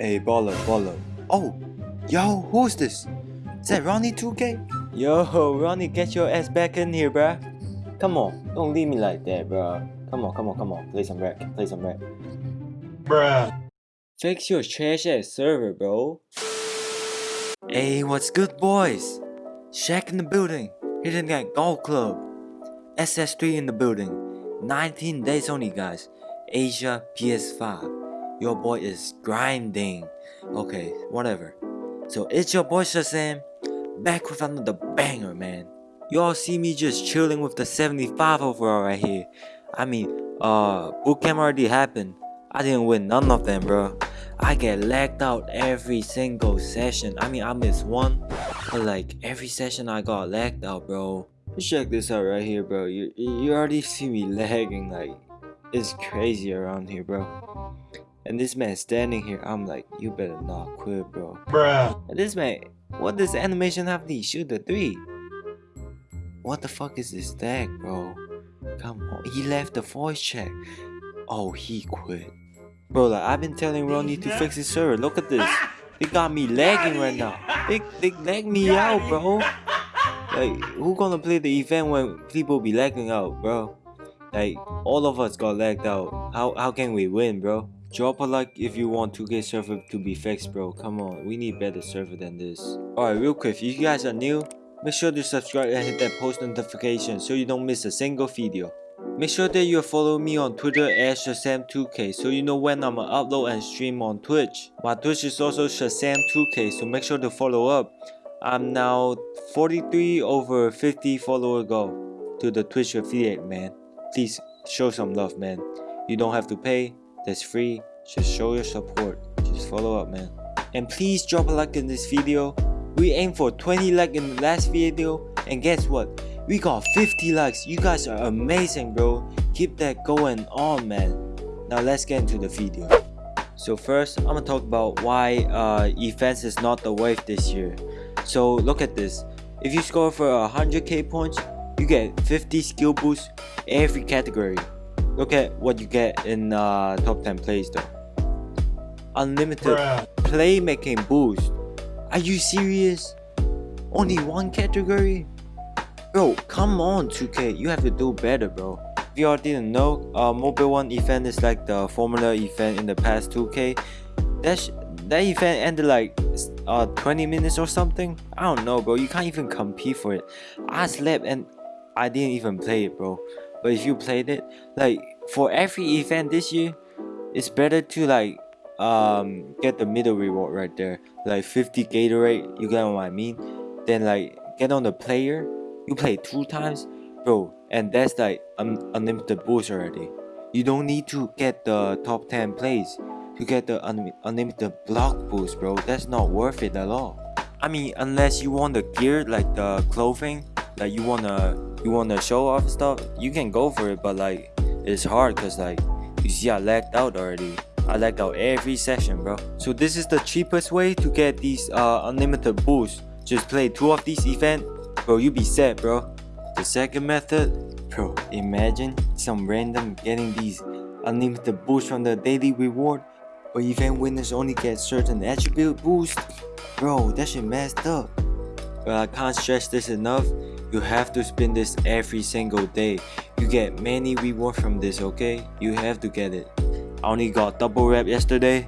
Hey, baller, baller. Oh, yo, who's this? Is that Ronnie 2K? Yo, Ronnie, get your ass back in here, bruh. Come on, don't leave me like that, bruh. Come on, come on, come on. Play some rap, play some rap. Bruh. Fix your trash ass server, bro. Hey, what's good, boys? Shaq in the building, hitting that golf club. SS3 in the building. 19 days only, guys. Asia PS5. Your boy is grinding. Okay, whatever. So it's your boy Shazam, back with another banger, man. Y'all see me just chilling with the 75 overall right here. I mean, uh, bootcamp already happened. I didn't win none of them, bro. I get lagged out every single session. I mean, I missed one, but like every session I got lagged out, bro. Check this out right here, bro. You you already see me lagging, like it's crazy around here, bro. And this man standing here, I'm like, you better not quit, bro. Bruh. And this man, what does animation have to shoot the three? What the fuck is this tag, bro? Come on, he left the voice check. Oh, he quit. Bro, like I've been telling Ronnie to fix his server. Look at this. They got me lagging right now. They they lag me out, bro. Like, who gonna play the event when people be lagging out, bro? Like, all of us got lagged out. How how can we win, bro? Drop a like if you want 2K server to be fixed, bro. Come on, we need better server than this. Alright, real quick, if you guys are new, make sure to subscribe and hit that post notification so you don't miss a single video. Make sure that you follow me on Twitter at Shazam2k so you know when I'ma upload and stream on Twitch. My Twitch is also Shazam2k so make sure to follow up. I'm now 43 over 50 follower goal to the Twitch affiliate man. Please show some love man. You don't have to pay, that's free. Just show your support. Just follow up man. And please drop a like in this video. We aim for 20 like in the last video and guess what? We got 50 likes. You guys are amazing bro. Keep that going on man. Now let's get into the video. So first, I'm gonna talk about why uh, is not the wave this year. So look at this. If you score for 100k points, you get 50 skill boosts every category. Look at what you get in uh, top 10 plays though. Unlimited Bruh. playmaking boost. Are you serious? Only one category? Bro, come on 2K, you have to do better bro. If y'all didn't know, uh, Mobile 1 event is like the Formula event in the past 2K. That, sh that event ended like uh, 20 minutes or something. I don't know bro, you can't even compete for it. I slept and I didn't even play it bro. But if you played it, like for every event this year, it's better to like um get the middle reward right there. Like 50 gatorade you get what i mean? Then like get on the player you play two times bro and that's like un unlimited boost already. You don't need to get the top 10 plays to get the un unlimited block boost bro. That's not worth it at all. I mean unless you want the gear like the clothing like you wanna you wanna show off stuff you can go for it but like it's hard because like you see i lagged out already I lagged out every session bro. So this is the cheapest way to get these uh, unlimited boosts. Just play two of these events, bro you be set bro. The second method, bro imagine some random getting these unlimited boosts from the daily reward but event winners only get certain attribute boost. Bro that shit messed up. But I can't stress this enough. You have to spin this every single day. You get many reward from this okay? You have to get it. I only got double rep yesterday.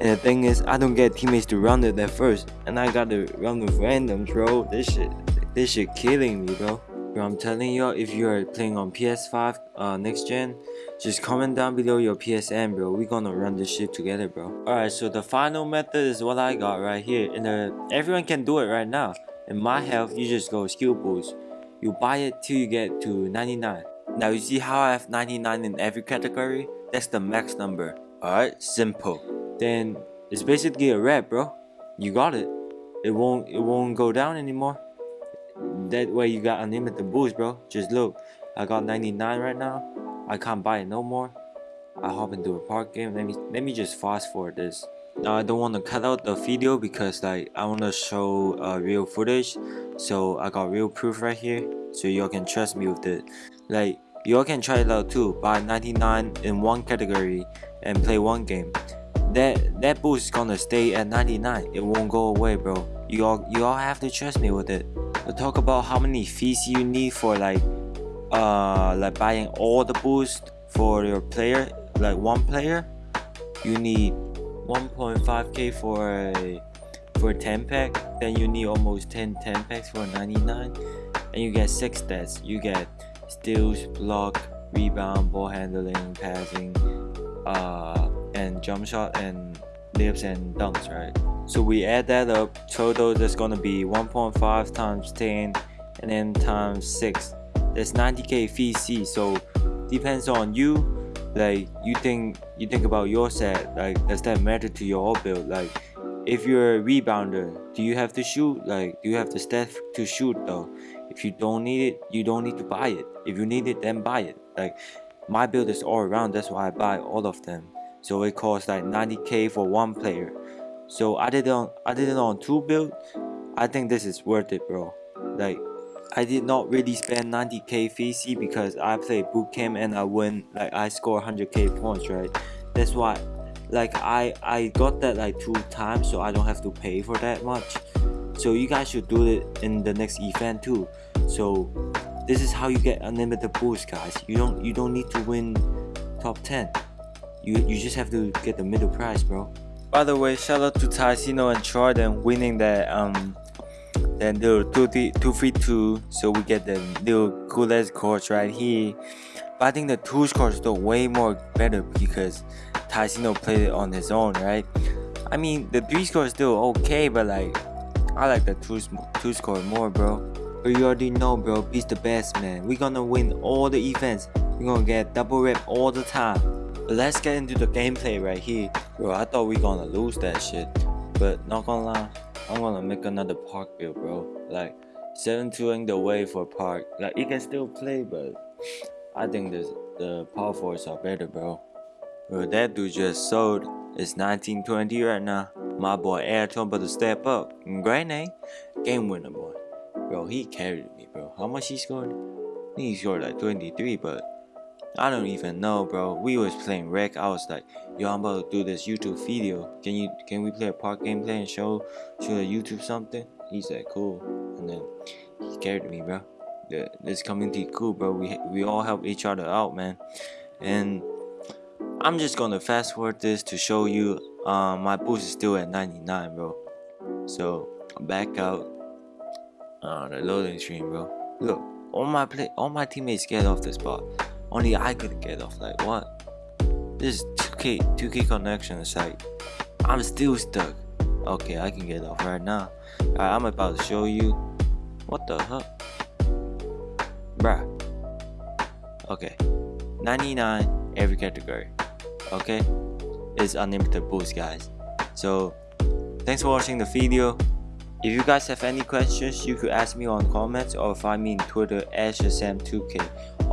And the thing is, I don't get teammates to run it at first. And I gotta run with randoms, bro. This shit, this shit killing me, bro. Bro, I'm telling y'all, if you are playing on PS5 uh, next gen, just comment down below your PSN, bro. we gonna run this shit together, bro. Alright, so the final method is what I got right here. And uh, everyone can do it right now. In my health, you just go skill boost. You buy it till you get to 99. Now you see how I have 99 in every category? That's the max number. Alright, simple. Then it's basically a rep, bro. You got it. It won't it won't go down anymore. That way you got unlimited boost, bro. Just look. I got 99 right now. I can't buy it no more. I hop into a park game. Let me let me just fast forward this. Now I don't want to cut out the video because like I want to show uh, real footage. So I got real proof right here. So y'all can trust me with it. Like you all can try it out too, buy 99 in one category and play one game. that that boost is gonna stay at 99. It won't go away, bro. You all you all have to trust me with it. We'll talk about how many fees you need for like uh like buying all the boost for your player, like one player. You need 1.5k for a for a 10 pack. Then you need almost 10 10 packs for 99, and you get six stats. You get steals, block, rebound, ball handling, passing, uh, and jump shot and layups and dunks, right? So we add that up, total that's gonna be 1.5 times 10 and then times 6. That's 90k VC, so depends on you. Like you think you think about your set, like does that matter to your all build? Like if you're a rebounder, do you have to shoot? Like do you have the stats to shoot though? If you don't need it, you don't need to buy it. If you need it, then buy it. Like my build is all around, that's why I buy all of them. So it costs like 90k for one player. So I did it on I did it on two build. I think this is worth it, bro. Like I did not really spend 90k VC because I played bootcamp and I win like I score 100k points, right? That's why like I I got that like two times so I don't have to pay for that much. So you guys should do it in the next event too. So this is how you get unlimited boost guys. You don't you don't need to win top 10. You you just have to get the middle prize, bro. By the way, shout out to Tycino and Jordan winning that um that little 232 so we get the little coolest course right here. But I think the two scores are way more better because Tycino played it on his own, right? I mean the three score is still okay, but like I like the two two score more, bro. But you already know, bro. Beast the best, man. We gonna win all the events. We gonna get double rep all the time. But let's get into the gameplay right here. Bro, I thought we gonna lose that shit. But not gonna lie, I'm gonna make another park build, bro. Like, 7-2 ain't the way for park. Like, you can still play, but I think this, the power forwards are better, bro. Bro, that dude just sold. It's 1920 right now. My boy Airton about to step up. Great eh? name. Game winner, boy. Bro, he carried me, bro. How much he scored? He scored like 23, but I don't even know, bro. We was playing Rec. I was like, yo, I'm about to do this YouTube video. Can you can we play a park gameplay and show show the YouTube something? He said, cool. And then he carried me, bro. The, this community cool, bro. We we all help each other out, man. And I'm just gonna fast forward this to show you. Um, my boost is still at 99, bro. So back out. Uh, the loading screen, bro. Look, all my play, all my teammates get off the spot. Only I couldn't get off. Like what? This is 2K 2K connection is like I'm still stuck. Okay, I can get off right now. Right, I'm about to show you. What the heck? Bruh. Okay. 99 every category. Okay? It's unlimited boost guys. So thanks for watching the video. If you guys have any questions, you could ask me on comments or find me on Twitter at Shazam2k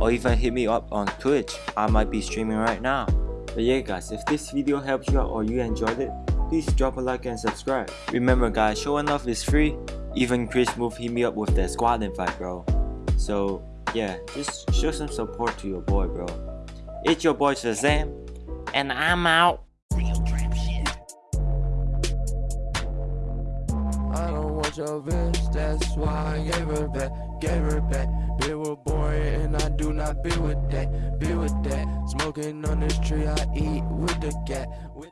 or even hit me up on Twitch. I might be streaming right now. But yeah guys, if this video helped you out or you enjoyed it, please drop a like and subscribe. Remember guys, showing off is free. Even Chris Smoove hit me up with that squad invite bro. So yeah, just show some support to your boy bro. It's your boy Shazam, and I'm out. Your bitch, that's why I gave her back, gave her back. And I do not be with that, be with that. Smoking on this tree, I eat with the cat. With